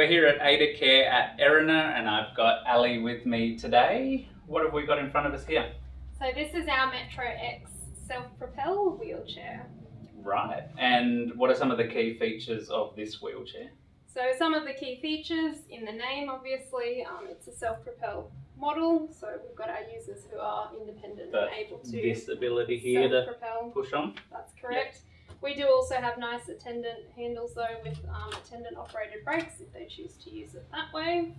at Aidacare at Erina and I've got Ali with me today. What have we got in front of us here? So this is our Metro X self-propel wheelchair. Right, and what are some of the key features of this wheelchair? So some of the key features in the name, obviously, um, it's a self-propel model. So we've got our users who are independent But and able to This ability here to self-propel. push on? That's correct. We do also have nice attendant handles though with um, attendant operated brakes if they choose to use it that way.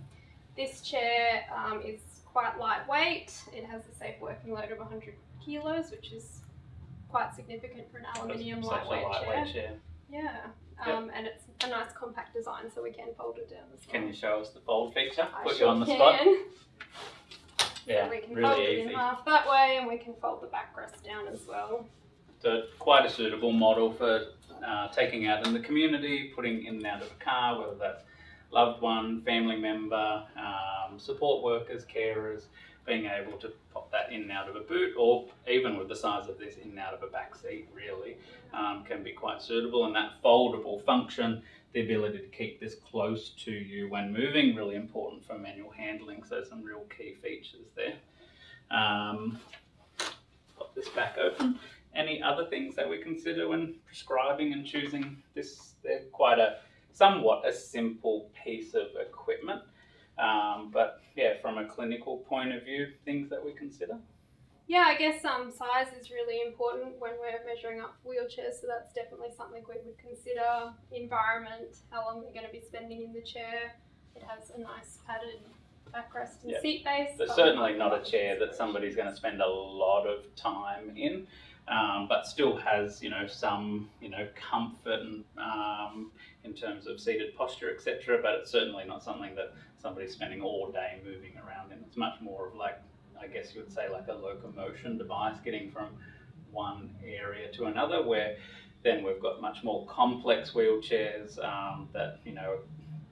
This chair um, is quite lightweight. It has a safe working load of 100 kilos, which is quite significant for an aluminium Such a lightweight, lightweight chair. chair. Yeah, Yep. um, and it's a nice compact design, so we can fold it down as well. Can you show us the fold feature? I Put you on the can. spot? So Yeah, we can really fold it in half that way, and we can fold the backrest down as well. So quite a suitable model for uh, taking out in the community, putting in and out of a car, whether that's loved one, family member, um, support workers, carers, being able to pop that in and out of a boot, or even with the size of this, in and out of a back seat, really, um, can be quite suitable. And that foldable function, the ability to keep this close to you when moving, really important for manual handling. So some real key features there. Um, pop this back open any other things that we consider when prescribing and choosing this? They're quite a somewhat a simple piece of equipment, um, but yeah, from a clinical point of view, things that we consider. Yeah, I guess um, size is really important when we're measuring up wheelchairs, so that's definitely something we would consider. Environment, how long they're going to be spending in the chair. It has a nice padded backrest and seat base. But certainly not a chair that somebody's going to spend a lot of time in. Um, but still has you know some you know comfort and um, in terms of seated posture etc. But it's certainly not something that somebody's spending all day moving around in. It's much more of like I guess you would say like a locomotion device, getting from one area to another. Where then we've got much more complex wheelchairs um, that you know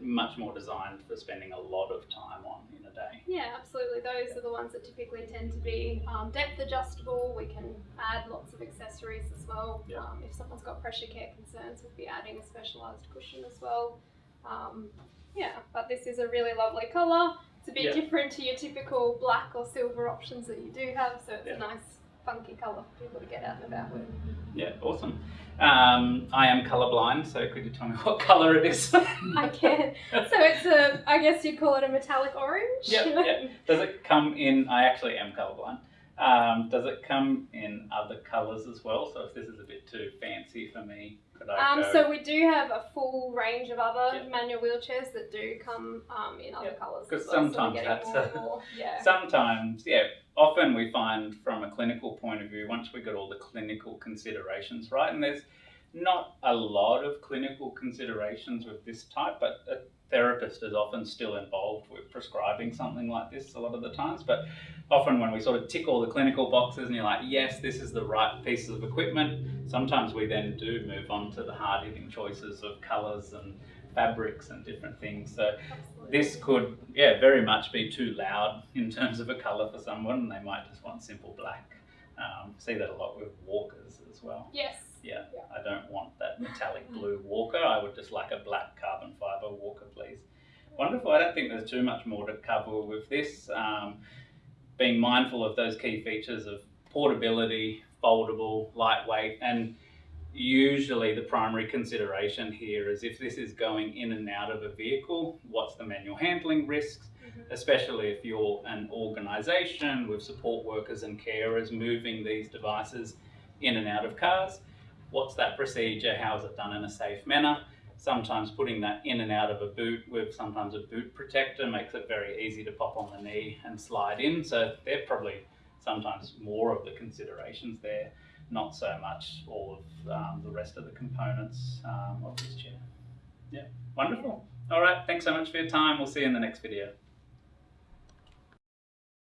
much more designed for spending a lot of time on day. Yeah, absolutely. Those are the ones that typically tend to be um, depth adjustable. We can add lots of accessories as well. Yeah. Um, if someone's got pressure care concerns, we'll be adding a specialised cushion as well. Um, yeah, but this is a really lovely colour. It's a bit Yeah. different to your typical black or silver options that you do have, so it's Yeah. a nice funky colour for people to get out and about with. Yeah, awesome. Um, I am colourblind, so could you tell me what colour it is? I can. So it's a, I guess you'd call it a metallic orange. Yep, yep. Does it come in? I actually am colourblind. Um, does it come in other colours as well? So if this is a bit too fancy for me, could I Um, go? so we do have a full range of other Yep. manual wheelchairs that do come um, in other Yep. colours. 'Cause as well, so sometimes getting that's more a- more. Yeah. Sometimes, yeah, often we find from a clinical point of view, once we got all the clinical considerations right, and there's not a lot of clinical considerations with this type, but a therapist is often still involved with prescribing something like this a lot of the times. But often when we sort of tick all the clinical boxes and you're like, yes, this is the right pieces of equipment, sometimes we then do move on to the hard hitting choices of colours and fabrics and different things. So Absolutely. this could, yeah, very much be too loud in terms of a colour for someone, and they might just want simple black. Um, see that a lot with walkers as well. Yes. Yeah, I don't want that metallic blue walker. I would just like a black carbon fibre walker, please. Wonderful. I don't think there's too much more to cover with this. Um, being mindful of those key features of portability, foldable, lightweight, and usually the primary consideration here is if this is going in and out of a vehicle, what's the manual handling risks? Mhm. especially if you're an organisation with support workers and carers moving these devices in and out of cars. What's that procedure? How is it done in a safe manner? Sometimes putting that in and out of a boot with sometimes a boot protector makes it very easy to pop on the knee and slide in. So they're probably sometimes more of the considerations there, not so much all of um, the rest of the components um, of this chair. Yeah, wonderful. All right, thanks so much for your time. We'll see you in the next video.